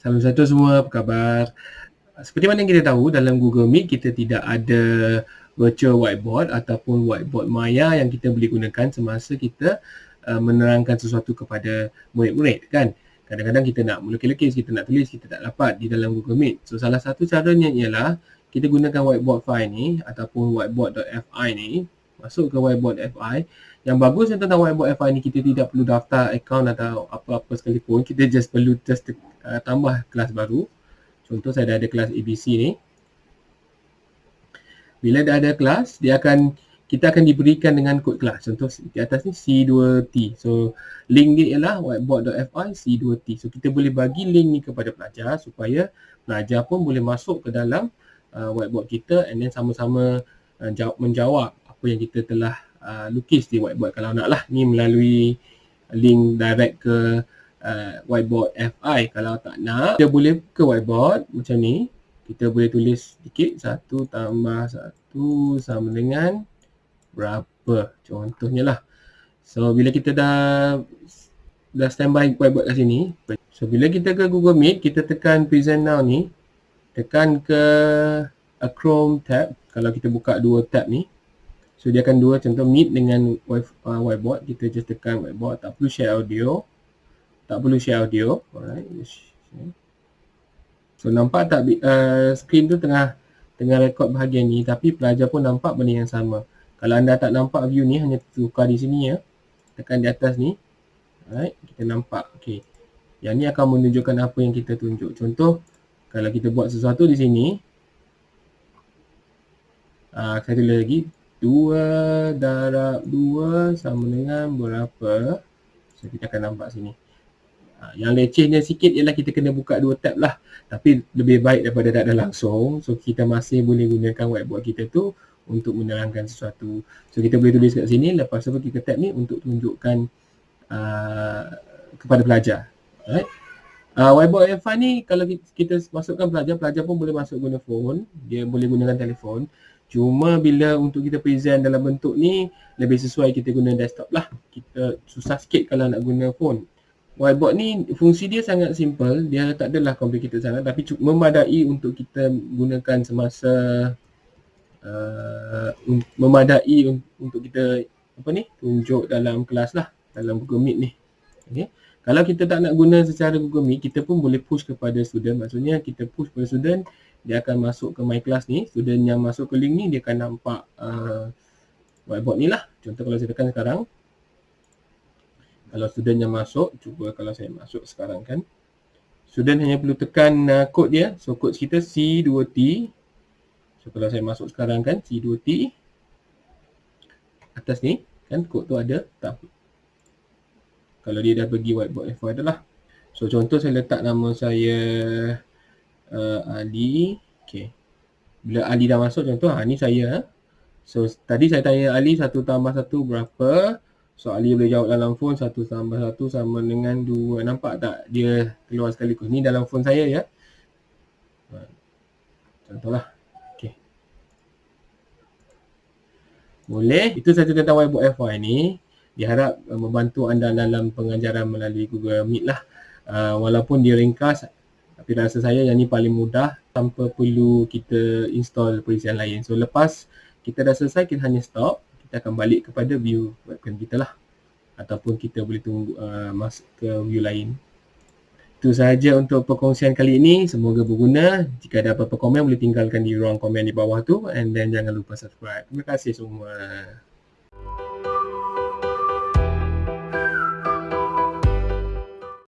Salam satu semua, apa khabar? Seperti mana yang kita tahu dalam Google Meet kita tidak ada virtual whiteboard ataupun whiteboard maya yang kita boleh gunakan semasa kita uh, menerangkan sesuatu kepada murid-murid kan. Kadang-kadang kita nak melukis-lukis, kita nak tulis, kita tak dapat di dalam Google Meet. So salah satu caranya ialah kita gunakan whiteboard file ni ataupun whiteboard.fi ni masuk ke whiteboard.fi yang bagus tentang whiteboard FI ni kita tidak perlu daftar account atau apa-apa sekalipun. Kita just perlu just uh, tambah kelas baru. Contoh saya dah ada kelas ABC ni. Bila dah ada kelas dia akan kita akan diberikan dengan kod kelas. Contoh di atas ni C2T so link dia ialah whiteboard.fi C2T so kita boleh bagi link ni kepada pelajar supaya pelajar pun boleh masuk ke dalam uh, whiteboard kita and then sama-sama uh, menjawab apa yang kita telah uh, lukis di whiteboard. Kalau nak lah ni melalui link direct ke uh, whiteboard FI kalau tak nak kita boleh ke whiteboard macam ni. Kita boleh tulis sedikit satu tambah satu sama dengan berapa. Contohnya lah. So bila kita dah dah standby whiteboard kat sini so bila kita ke Google Meet kita tekan present now ni. Tekan ke a Chrome tab. Kalau kita buka dua tab ni So dia akan dua contoh meet dengan uh, whiteboard. Kita just tekan whiteboard. Tak perlu share audio. Tak perlu share audio. Alright. So nampak tak uh, screen tu tengah tengah rekod bahagian ni. Tapi pelajar pun nampak benda yang sama. Kalau anda tak nampak view ni hanya tukar di sini ya. Tekan di atas ni. Alright. Kita nampak. Okay. Yang ni akan menunjukkan apa yang kita tunjuk. Contoh kalau kita buat sesuatu di sini. Uh, saya tulis lagi 2 darab 2 sama dengan berapa? So kita akan nampak sini. Ha, yang lecehnya sikit ialah kita kena buka dua tab lah. Tapi lebih baik daripada tak ada langsung. So kita masih boleh gunakan whiteboard kita tu untuk menerangkan sesuatu. So kita boleh tulis kat sini. Lepas tu kita tab ni untuk tunjukkan uh, kepada pelajar. Alright. Uh, whiteboard F1 ni kalau kita masukkan pelajar, pelajar pun boleh masuk guna phone. Dia boleh gunakan telefon. Cuma bila untuk kita present dalam bentuk ni lebih sesuai kita guna desktop lah. Kita susah sikit kalau nak guna phone. Whiteboard ni fungsi dia sangat simple. Dia tak adalah complicated sangat tapi memadai untuk kita gunakan semasa uh, memadai untuk kita apa ni tunjuk dalam kelas lah dalam Google Meet ni. Okay. Kalau kita tak nak guna secara Google Meet, kita pun boleh push kepada student. Maksudnya kita push kepada student dia akan masuk ke my class ni. Student yang masuk ke link ni dia akan nampak uh, whiteboard ni lah. Contoh kalau saya tekan sekarang. Kalau student yang masuk cuba kalau saya masuk sekarang kan. Student hanya perlu tekan uh, kod dia. So kod kita C2T so kalau saya masuk sekarang kan C2T atas ni kan kod tu ada. Tak kalau dia dah pergi whiteboard F1 adalah so contoh saya letak nama saya uh, Ali. Okay. Bila Ali dah masuk contoh, ha, ni saya. So tadi saya tanya Ali satu tambah satu berapa. So Ali boleh jawab dalam phone satu tambah satu sama dengan dua. Nampak tak dia keluar sekaligus. Ni dalam phone saya ya. Ha. Contohlah. Boleh. Itu saja tentang whiteboard FY ni. Diharap uh, membantu anda dalam pengajaran melalui Google Meet lah. Uh, walaupun dia ringkas, tapi rasa saya yang ni paling mudah tanpa perlu kita install perisian lain. So lepas kita dah selesai, kita hanya stop. Kita akan balik kepada view webcam kita lah. Ataupun kita boleh tunggu uh, masuk ke view lain. Itu sahaja untuk perkongsian kali ini. Semoga berguna. Jika ada apa-apa komen, boleh tinggalkan di ruang komen di bawah tu. And then jangan lupa subscribe. Terima kasih semua.